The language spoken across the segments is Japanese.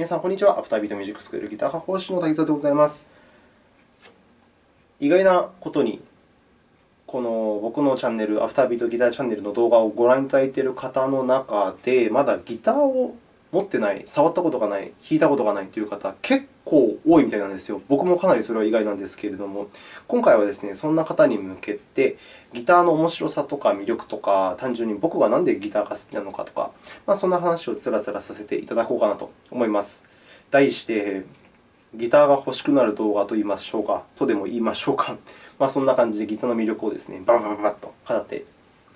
皆さん、こんにちは。アフタービートミュージックスクールギター科講師の滝沢でございます。意外なことに、この僕のチャンネル、アフタービートギターチャンネルの動画をご覧いただいている方の中で、まだギターを持ってない、触ったことがない、弾いたことがないという方、結構多いみたいなんですよ。僕もかなりそれは意外なんですけれども、今回はですね、そんな方に向けて、ギターの面白さとか魅力とか、単純に僕がなんでギターが好きなのかとか、まあ、そんな話をつらつらさせていただこうかなと思います。題して、ギターが欲しくなる動画と言いましょうか、とでも言いましょうか。まあ、そんな感じでギターの魅力をですね、ババババッと語って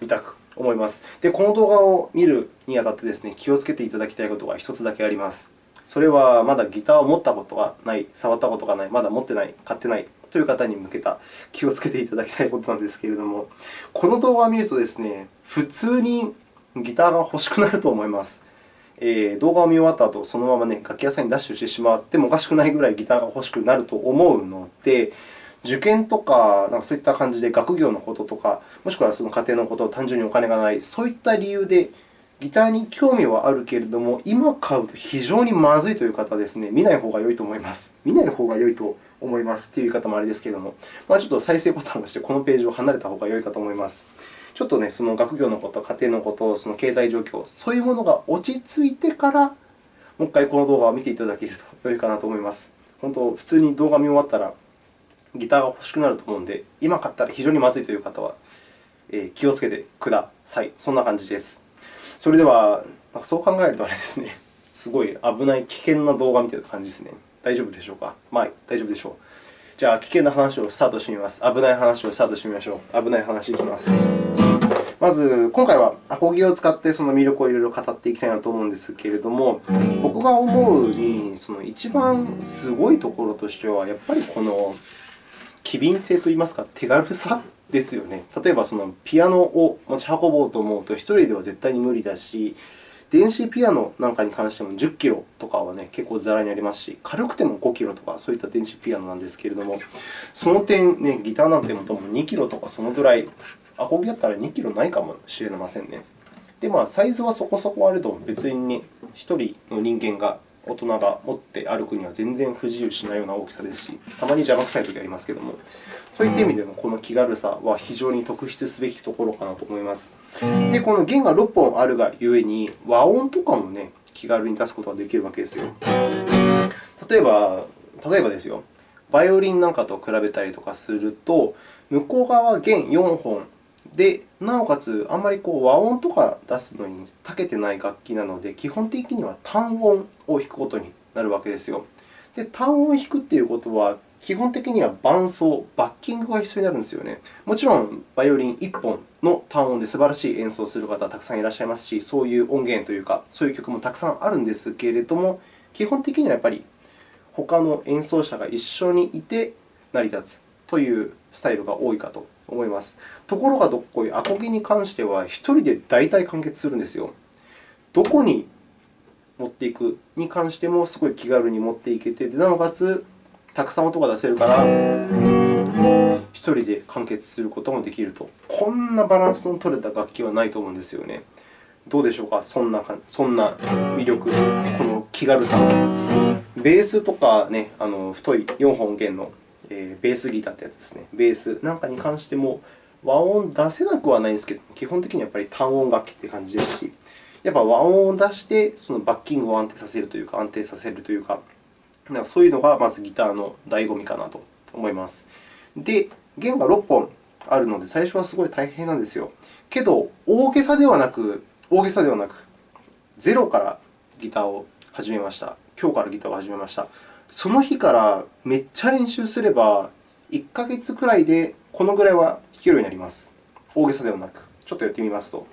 みたく思います。で、この動画を見るにあたってですね、気をつけていただきたいことが1つだけあります。それは、まだギターを持ったことがない、触ったことがない、まだ持ってない、買ってないという方に向けた気をつけていただきたいことなんですけれども、この動画を見るとですね、普通にギターが欲しくなると思います。えー、動画を見終わった後、そのまま、ね、楽器屋さんにダッシュしてしまってもおかしくないぐらいギターが欲しくなると思うので、受験とか、なんかそういった感じで学業のこととか、もしくはその家庭のこと、単純にお金がない、そういった理由でギターに興味はあるけれども、今買うと非常にまずいという方はですね、見ない方が良いと思います。見ない方が良いと思いますという言い方もあれですけれども、まあ、ちょっと再生ボタンを押して、このページを離れた方が良いかと思います。ちょっとね、その学業のこと、家庭のこと、その経済状況、そういうものが落ち着いてから、もう一回この動画を見ていただけると良いかなと思います。本当、普通に動画見終わったら、ギターが欲しくなると思うので、今買ったら非常にまずいという方は、え気をつけてください。そんな感じです。それでは、そう考えるとあれですね、すごい危ない、危険な動画みたいな感じですね。大丈夫でしょうか？まあ、大丈夫でしょう。じゃあ、危険な話をスタートしてみます。危ない話をスタートしてみましょう。危ない話いきます。まず、今回はアコギを使ってその魅力をいろいろ語っていきたいなと思うんですけれども、僕が思うに、その一番すごいところとしては、やっぱりこの機敏性といいますか、手軽さですよね。例えば、そのピアノを持ち運ぼうと思うと、1人では絶対に無理だし、電子ピアノなんかに関しても10キロとかは、ね、結構ざらにありますし、軽くても5キロとか、そういった電子ピアノなんですけれども、その点、ね、ギターなんてもとも2キロとかそのぐらい、アコギだったら2キロないかもしれませんね。で、まあ、サイズはそこそこあると、別に、1人の人間が大人が持って歩くには全然不自由しないような大きさですし、たまに邪魔くさい時ありますけれども、そういった意味でもこの気軽さは非常に特筆すべきところかなと思います。で、この弦が6本あるがゆえに、和音とかも、ね、気軽に出すことができるわけですよ。例えば、例えばですよ、バイオリンなんかと比べたりとかすると、向こう側は弦4本で、なおかつ、あんまりこう和音とか出すのに長けてない楽器なので、基本的には単音を弾くことになるわけですよ。で、単音を弾くということは、基本的には伴奏、バッキングが必要になるんですよね。もちろん、バイオリン1本の単音で素晴らしい演奏をする方はたくさんいらっしゃいますし、そういう音源というか、そういう曲もたくさんあるんですけれども、基本的にはやっぱり他の演奏者が一緒にいて成り立つというスタイルが多いかと思います。ところがどっこい、アコギに関しては1人で大体完結するんですよ。どこに持っていくに関してもすごい気軽に持っていけて、なおかつたくさん音が出せるから、1人で完結することもできると。こんなバランスの取れた楽器はないと思うんですよね。どうでしょうか、そんなそんな魅力、この気軽さ。ベースとか、ね、あの太い4本弦のえー、ベースギターってやつですね。ベースなんかに関しても和音出せなくはないんですけど、基本的にはやっぱり単音楽器という感じですし、やっぱ和音を出してそのバッキングを安定させるというか、安定させるというか、なんかそういうのがまずギターの醍醐味かなと思います。で、弦が6本あるので、最初はすごい大変なんですよ。けど、大げさではなく、大げさではなく、ゼロからギターを始めました。今日からギターを始めました。その日からめっちゃ練習すれば、1ヶ月くらいでこのぐらいは弾けるようになります。大げさではなく。ちょっとやってみますと。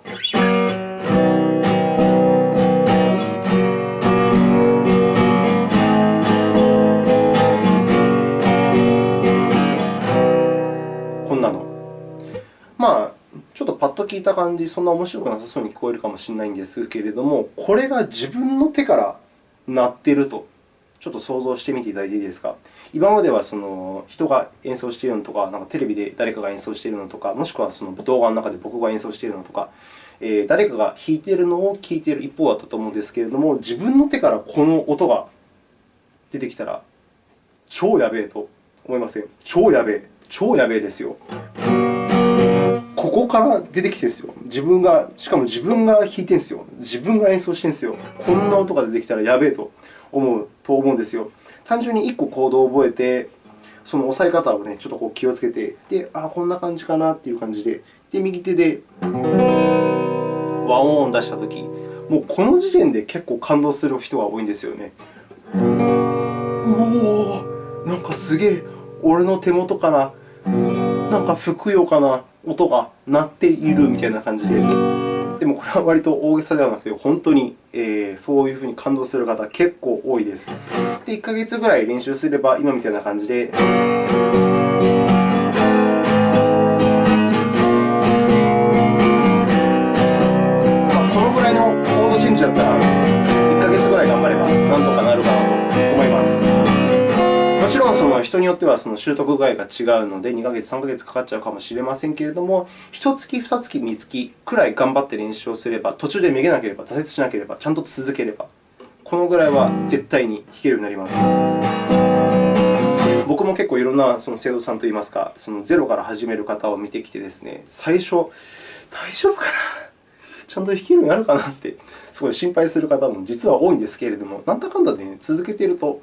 まあ、ちょっとパッと聞いた感じ、そんな面白くなさそうに聞こえるかもしれないんですけれども、これが自分の手から鳴っているとちょっと想像してみていただいていいですか？今まではその人が演奏しているのとか、なんかテレビで誰かが演奏しているのとか、もしくはその動画の中で僕が演奏しているのとか、えー、誰かが弾いているのを聞いている一方だったと思うんですけれども、自分の手からこの音が出てきたら、超やべえと思いません？超やべえ。超やべえですよ。ここから出てきてるんですよ。自分が、しかも自分が弾いてるんですよ。自分が演奏してるんですよ。こんな音が出てきたらやべえと思うと思うんですよ。単純に1個コードを覚えて、その押さえ方をね、ちょっとこう気をつけて、で、あこんな感じかなっていう感じで、で右手で和音を出したとき、もうこの時点で結構感動する人が多いんですよね。おお、なんかすげえ、俺の手元からなんかふくよかな音が鳴っているみたいな感じで。でもこれは割と大げさではなくて、本当に、えー、そういうふうに感動する方結構多いです。で、1ヶ月ぐらい練習すれば、今みたいな感じで。だったら、1ヶ月ぐらい頑張れば、なんとかなその人によってはその習得具合が違うので、2ヶ月、3ヶ月かかっちゃうかもしれませんけれども、1月、2月、3月くらい頑張って練習をすれば、途中でめげなければ、挫折しなければ、ちゃんと続ければ、このぐらいは絶対に弾けるようになります。僕も結構いろんなその生徒さんといいますか、そのゼロから始める方を見てきてですね、最初、大丈夫かな？ちゃんと弾けるようになるかな？ってすごい心配する方も実は多いんですけれども、なんだかんだで、ね、続けていると、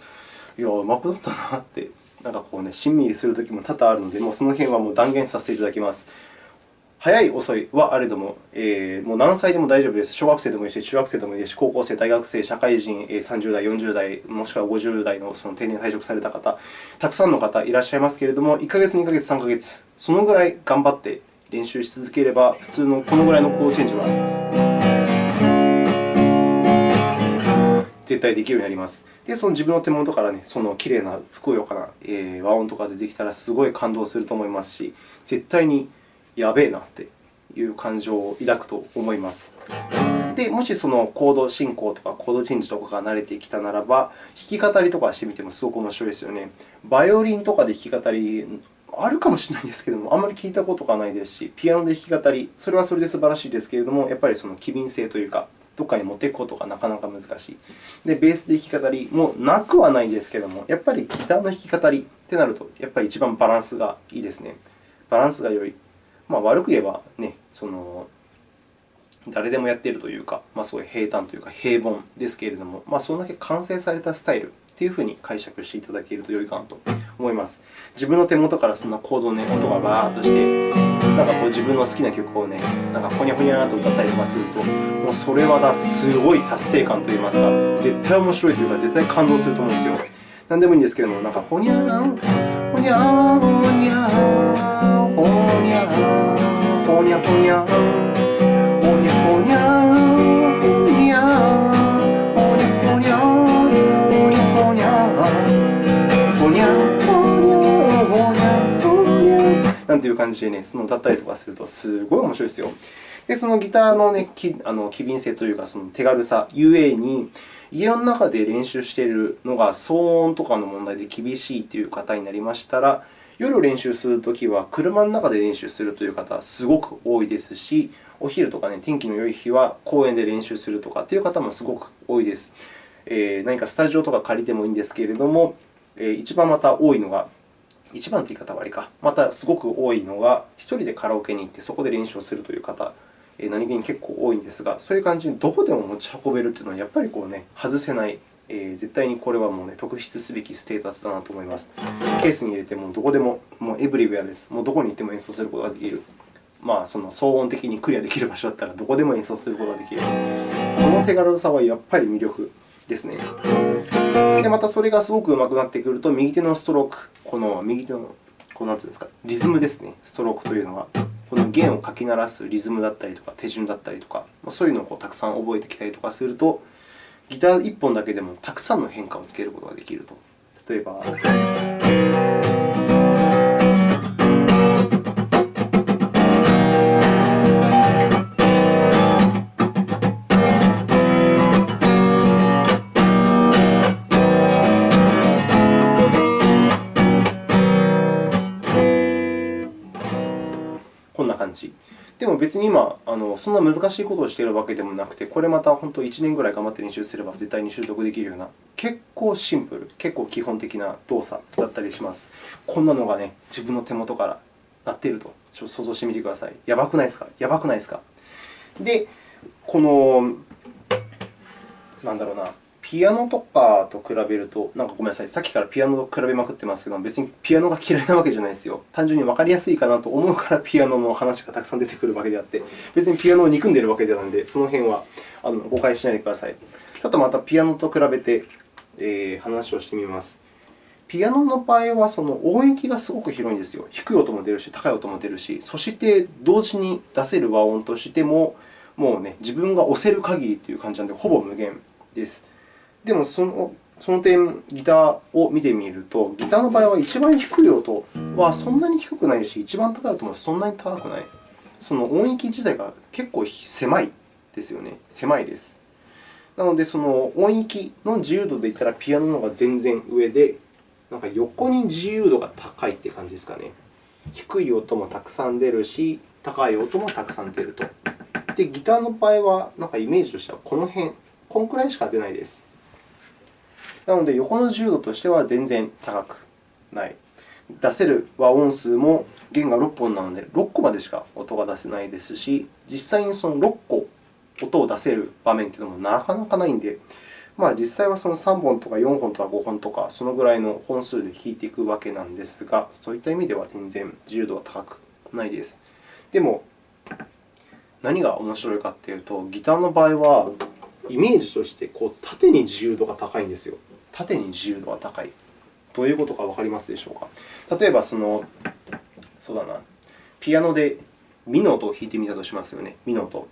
いや、うまくなったなって、なんかこうね、しんみりするときも多々あるので、もうその辺はもう断言させていただきます。早い、遅いはあれども、えー、もう何歳でも大丈夫です。小学生でもいいし、中学生でもいいですし、高校生、大学生、社会人、30代、40代、もしくは50代のその定年退職された方、たくさんの方いらっしゃいますけれども、1ヶ月、2ヶ月、3ヶ月、そのぐらい頑張って練習し続ければ、普通のこのぐらいのコーチェンジは絶対できるようになります。で、その自分の手元からね、その綺麗な、ふくよかな、えー、和音とかでできたらすごい感動すると思いますし、絶対にやべえなっていう感情を抱くと思います。で、もしそのコード進行とかコードチェンジとかが慣れてきたならば、弾き語りとかしてみてもすごく面白いですよね。バイオリンとかで弾き語りあるかもしれないんですけども、あんまり聞いたことがないですし、ピアノで弾き語り、それはそれで素晴らしいですけれども、やっぱりその機敏性というか、どっかに持っていくことがなかなか難しい。で、ベースで弾き語りもなくはないですけども、やっぱりギターの弾き語りってなると、やっぱり一番バランスがいいですね。バランスが良い。まあ、悪く言えば、ね、その誰でもやっているというか、まあ、すごい平坦というか平凡ですけれども、まあ、それだけ完成されたスタイルというふうに解釈していただけると良いかなと思います。自分の手元からそんなコード、ね、音がバーッとして、なんかこう自分の好きな曲をね、なんかほにゃほにゃと歌ったりとかすると、もうそれはだすごい達成感といいますか、絶対面白いというか、絶対感動すると思うんですよ。何でもいいんですけども、なんかほにゃー、ほにゃー、ほにゃー、ほにゃー、ほにゃほにゃ、ほなんていう感じでね、その歌ったりとかするとすごい面白いですよ。で、そのギターの,、ね、きあの機敏性というか、その手軽さゆえに、家の中で練習しているのが騒音とかの問題で厳しいという方になりましたら、夜練習するときは車の中で練習するという方は、すごく多いですし、お昼とか、ね、天気の良い日は公園で練習するとかという方もすごく多いです。えー、何かスタジオとか借りてもいいんですけれども、えー、一番また多いのが一番という言い方は悪いか。また、すごく多いのが、1人でカラオケに行ってそこで練習をするという方、何気に結構多いんですが、そういう感じにどこでも持ち運べるというのは、やっぱりこう、ね、外せない、えー、絶対にこれはもう、ね、特筆すべきステータスだなと思います。ケースに入れてもどこでも、もうエブリウェアです。もうどこに行っても演奏することができる。まあ、その騒音的にクリアできる場所だったら、どこでも演奏することができる。この手軽さはやっぱり魅力ですね。で、またそれがすごくうまくなってくると、右手のストローク、この右手のこうなんていうんですか、リズムですね、ストロークというのは。この弦をかき鳴らすリズムだったりとか、手順だったりとか、そういうのをこうたくさん覚えてきたりとかすると、ギター1本だけでもたくさんの変化をつけることができると。例えば。でも別に今あの、そんな難しいことをしているわけでもなくて、これまた本当1年ぐらい頑張って練習すれば絶対に習得できるような結構シンプル、結構基本的な動作だったりします。こんなのがね、自分の手元から鳴っているとちょっと想像してみてください。やばくないですか？やばくないですか？で、この、なんだろうな、ピアノとかと比べると、なんかごめんなさい、さっきからピアノと比べまくってますけど、別にピアノが嫌いなわけじゃないですよ。単純に分かりやすいかなと思うからピアノの話がたくさん出てくるわけであって、別にピアノを憎んでいるわけではないので、その辺はあの誤解しないでください。ちょっとまたピアノと比べて、えー、話をしてみます。ピアノの場合はその音域がすごく広いんですよ。低い音も出るし、高い音も出るし、そして同時に出せる和音としても、もうね、自分が押せる限りという感じなので、ほぼ無限です。でもその、その点、ギターを見てみると、ギターの場合は一番低い音はそんなに低くないし、一番高い音もそんなに高くない。その音域自体が結構狭いですよね。狭いです。なので、その音域の自由度で言ったら、ピアノの方が全然上で、なんか横に自由度が高いって感じですかね。低い音もたくさん出るし、高い音もたくさん出ると。で、ギターの場合は、なんかイメージとしてはこの辺、このくらいしか出ないです。なので、横の自由度としては全然高くない。出せる和音数も弦が6本なので、6個までしか音が出せないですし、実際にその6個音を出せる場面というのもなかなかないので、まあ、実際はその3本とか4本とか5本とか、そのぐらいの本数で弾いていくわけなんですが、そういった意味では全然自由度は高くないです。でも、何が面白いかというと、ギターの場合は、イメージとしてこう縦に自由度が高いんですよ。縦に自由度が高い。どういうことか分かりますでしょうか？例えば、そのそうだな、ピアノでミの音を弾いてみたとしますよね。ミの音。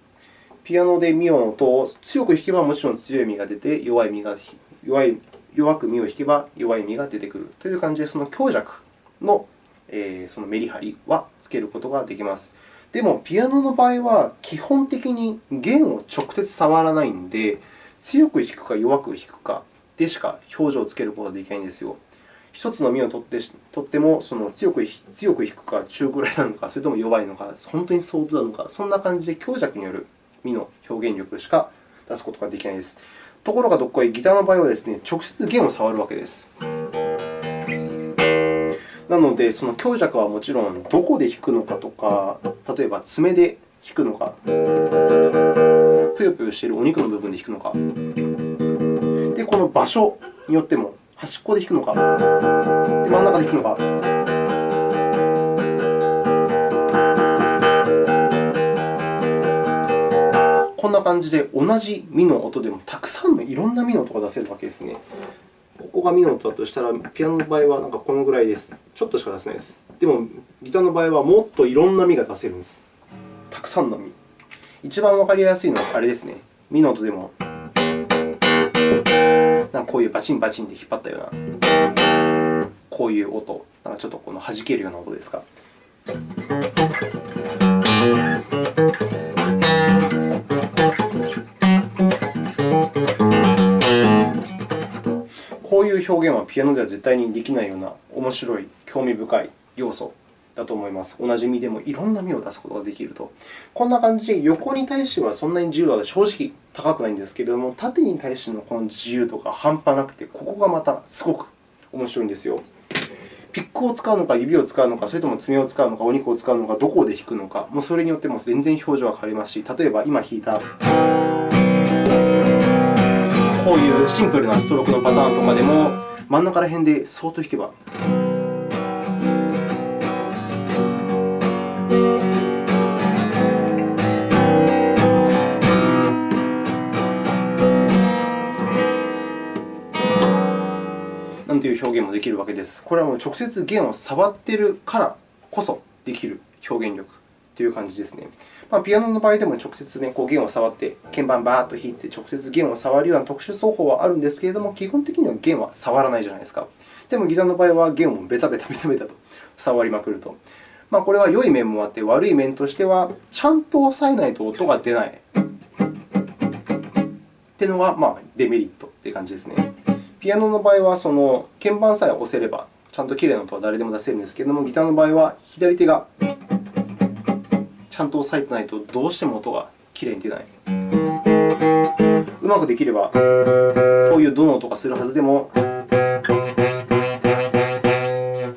ピアノでミの音を強く弾けばもちろん強いミが出て、弱いミが弱い弱くミを弾けば弱いミが出てくるという感じで、その強弱の,、えー、そのメリハリはつけることができます。でも、ピアノの場合は基本的に弦を直接触らないので、強く弾くか弱く弾くかでしか表情をつけることができないんですよ。1つのミを取ってとってもその強く強く弾くか中ぐらいなのか、それとも弱いのか、本当に相当なのか、そんな感じで強弱によるミの表現力しか出すことができないです。ところがどっこい、ギターの場合はですね、直接弦を触るわけです。なので、その強弱はもちろんどこで弾くのかとか、例えば爪で弾くのか、ぷよぷよしているお肉の部分で弾くのか、この場所によっても、端っこで弾くのか、で真ん中で弾くのか、こんな感じで同じミの音でもたくさんのいろんなミの音が出せるわけですね。ここがミの音だとしたら、ピアノの場合はなんかこのぐらいです。ちょっとしか出せないです。でも、ギターの場合はもっといろんなミが出せるんです。たくさんのミ。一番わかりやすいのはあれですね。ミの音でも、なんかこういうバチンバチンで引っ張ったような、こういう音、なんかちょっとこの弾けるような音ですか？こういう表現はピアノでは絶対にできないような面白い、興味深い要素だと思います。同じ身でもいろんな身を出すことができると。こんな感じで、横に対してはそんなに自由は正直高くないんですけれども、縦に対してのこの自由度が半端なくて、ここがまたすごく面白いんですよ。ピックを使うのか、指を使うのか、それとも爪を使うのか、お肉を使うのか、どこで弾くのか、もうそれによっても全然表情が変わりますし、例えば今弾いた。こういうシンプルなストロークのパターンとかでも、真ん中ら辺でそーっと弾けば。表現もできるわけです。これはもう直接弦を触っているからこそできる表現力という感じですね。まあ、ピアノの場合でも直接、ね、こう弦を触って、鍵盤バーッと弾いて、直接弦を触るような特殊奏法はあるんですけれども、基本的には弦は触らないじゃないですか。でも、ギターの場合は弦をベタベタベタベタと触りまくると。まあ、これは良い面もあって、悪い面としては、ちゃんと押さえないと音が出ないというのが、まあ、デメリットという感じですね。ピアノの場合は、その鍵盤さえ押せれば、ちゃんときれいな音は誰でも出せるんですけれども、ギターの場合は左手がちゃんと押さえてないと、どうしても音がきれいに出ない。うまくできれば、こういうドの音がするはずでも、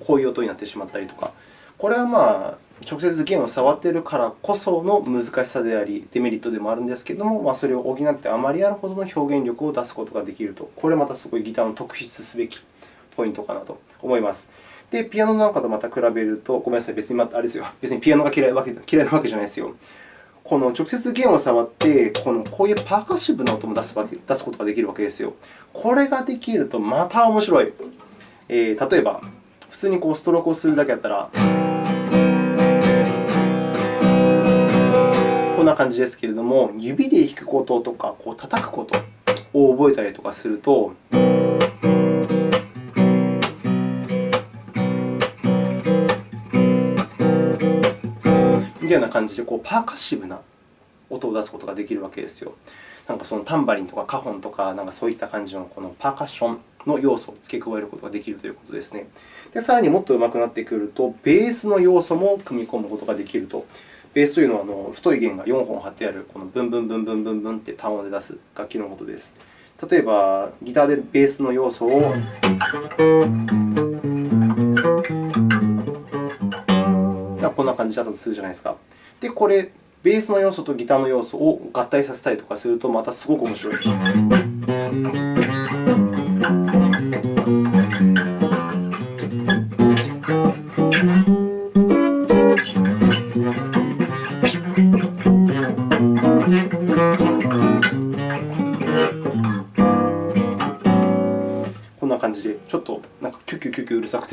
こういう音になってしまったりとか、これはまあ直接弦を触っているからこその難しさであり、デメリットでもあるんですけれども、まあ、それを補ってあまりあるほどの表現力を出すことができると、これまたすごいギターの特筆すべきポイントかなと思います。で、ピアノなんかとまた比べると、ごめんなさい、別にあれですよ、別にピアノが嫌いわけ嫌いなわけじゃないですよ。この直接弦を触って、このこういうパーカッシブな音も出すわけ出すことができるわけですよ。これができるとまた面白い。えー、例えば、普通にこうストロークをするだけだったら、な感じですけれども、指で弾くこととか、こう叩くことを覚えたりとかすると、みたいな感じでこうパーカッシブな音を出すことができるわけですよ。なんかそのタンバリンとかカホンとか、なんかそういった感じのこのパーカッションの要素を付け加えることができるということですね。で、さらにもっと上手くなってくると、ベースの要素も組み込むことができると。ベースというのはあの太い弦が4本張ってある、このブンブンブンブンブンブンって単音で出す楽器のことです。例えば、ギターでベースの要素をこんな感じだったとするじゃないですか。で、これ、ベースの要素とギターの要素を合体させたりとかすると、またすごく面白い。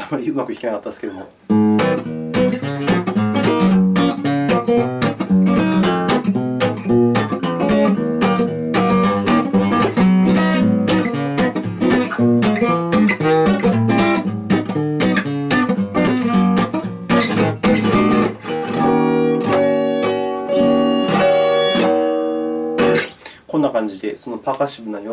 あまりうまく弾けなかったですけども。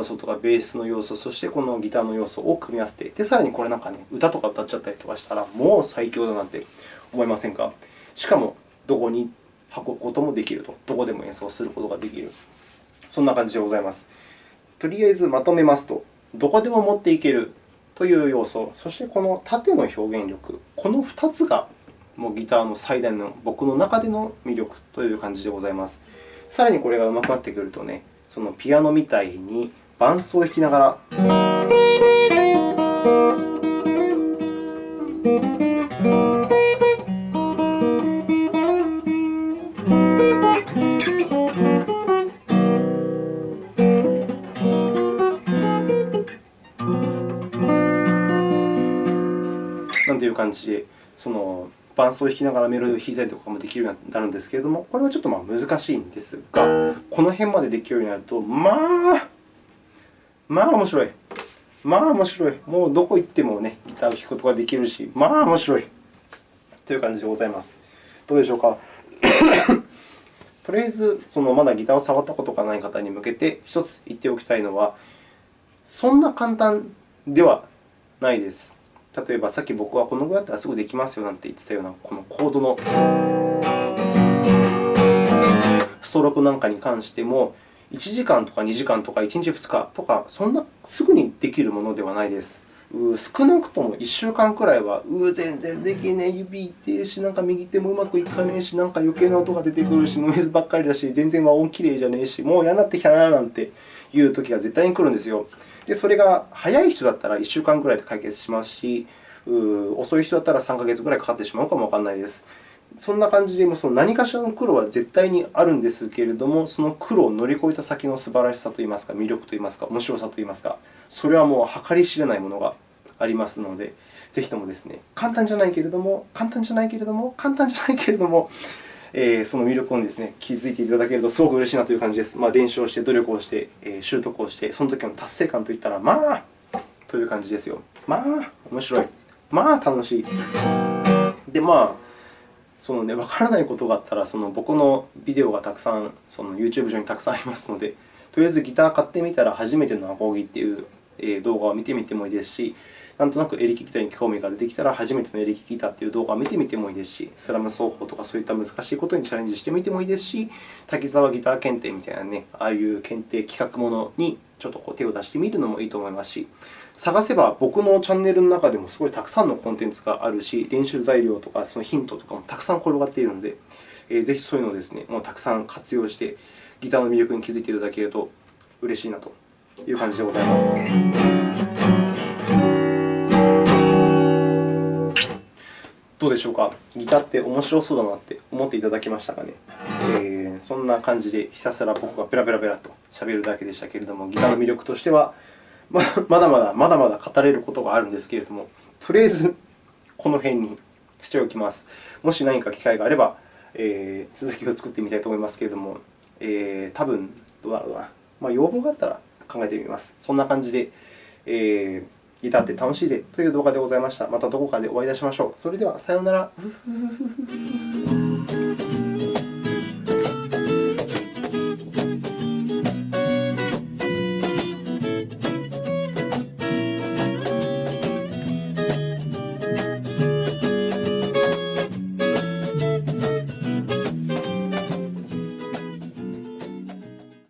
要素とかベースの要素、そしてこのギターの要素を組み合わせて、でさらにこれなんかね、歌とか歌っちゃったりとかしたら、もう最強だなんて思いませんか？しかも、どこに運ぶこともできると、どこでも演奏することができる。そんな感じでございます。とりあえずまとめますと、どこでも持っていけるという要素、そしてこの縦の表現力、この2つがもうギターの最大の僕の中での魅力という感じでございます。さらにこれが上手くなってくるとね、そのピアノみたいに伴奏を弾きながら。なんていう感じで、その伴奏を弾きながらメロディーを弾いたりとかもできるようになるんですけれども、これはちょっとまあ難しいんですが、この辺までできるようになると、まあ、まあ面白い。まあ面白い。もうどこ行ってもね、ギターを弾くことができるし、まあ面白い。という感じでございます。どうでしょうか？とりあえず、そのまだギターを触ったことがない方に向けて、1つ言っておきたいのは、そんな簡単ではないです。例えば、さっき僕はこのぐらいだったらすぐできますよなんて言ってたような、このコードのストロークなんかに関しても、1時間とか2時間とか1日2日とか、そんなすぐにできるものではないです。少なくとも1週間くらいは、う全然できねえ、指痛いし、なんか右手もうまくいかねえし、なんか余計な音が出てくるし、ノイズばっかりだし、全然和音きれいじゃねえし、もう嫌になってきたななんていう時が絶対に来るんですよ。で、それが早い人だったら1週間くらいで解決しますし、遅い人だったら3ヶ月くらいかかってしまうかもわからないです。そんな感じで、その何かしらの苦労は絶対にあるんですけれども、その苦労を乗り越えた先の素晴らしさといいますか、魅力といいますか、面白さといいますか、それはもう計り知れないものがありますので、ぜひともですね、簡単じゃないけれども、簡単じゃないけれども、簡単じゃないけれども、えー、その魅力をですね、気づいていただけるとすごく嬉しいなという感じです。まあ、練習をして、努力をして、えー、習得をして、その時の達成感といったら、まあ、という感じですよ。まあ、面白い。まあ、楽しい。で、まあ、そのね、わからないことがあったら、その僕のビデオがたくさん、その YouTube 上にたくさんありますので、とりあえずギター買ってみたら初めてのアコギっていう動画を見てみてもいいですし、なんとなくエレキギターに興味が出てきたら、初めてのエレキギターという動画を見てみてもいいですし、スラム奏法とかそういった難しいことにチャレンジしてみてもいいですし、滝沢ギター検定みたいなね、ああいう検定企画ものにちょっとこう手を出してみるのもいいと思いますし、探せば僕のチャンネルの中でもすごいたくさんのコンテンツがあるし、練習材料とかそのヒントとかもたくさん転がっているので、えー、ぜひそういうのをですね、もうたくさん活用して、ギターの魅力に気づいていただけると嬉しいなという感じでございます。どうでしょうか？ギターって面白そうだなって思っていただけましたかね、えー、そんな感じでひたすら僕がペラペラペラと喋るだけでしたけれども、ギターの魅力としては、まだまだまだまだ語れることがあるんですけれども、とりあえずこの辺にしておきます。もし何か機会があれば、えー、続きを作ってみたいと思いますけれども、えー、多分どうだろうな、まあ、要望があったら考えてみます。そんな感じで、えー、ギターって楽しいぜという動画でございました。またどこかでお会いいたしましょう。それでは、さようなら。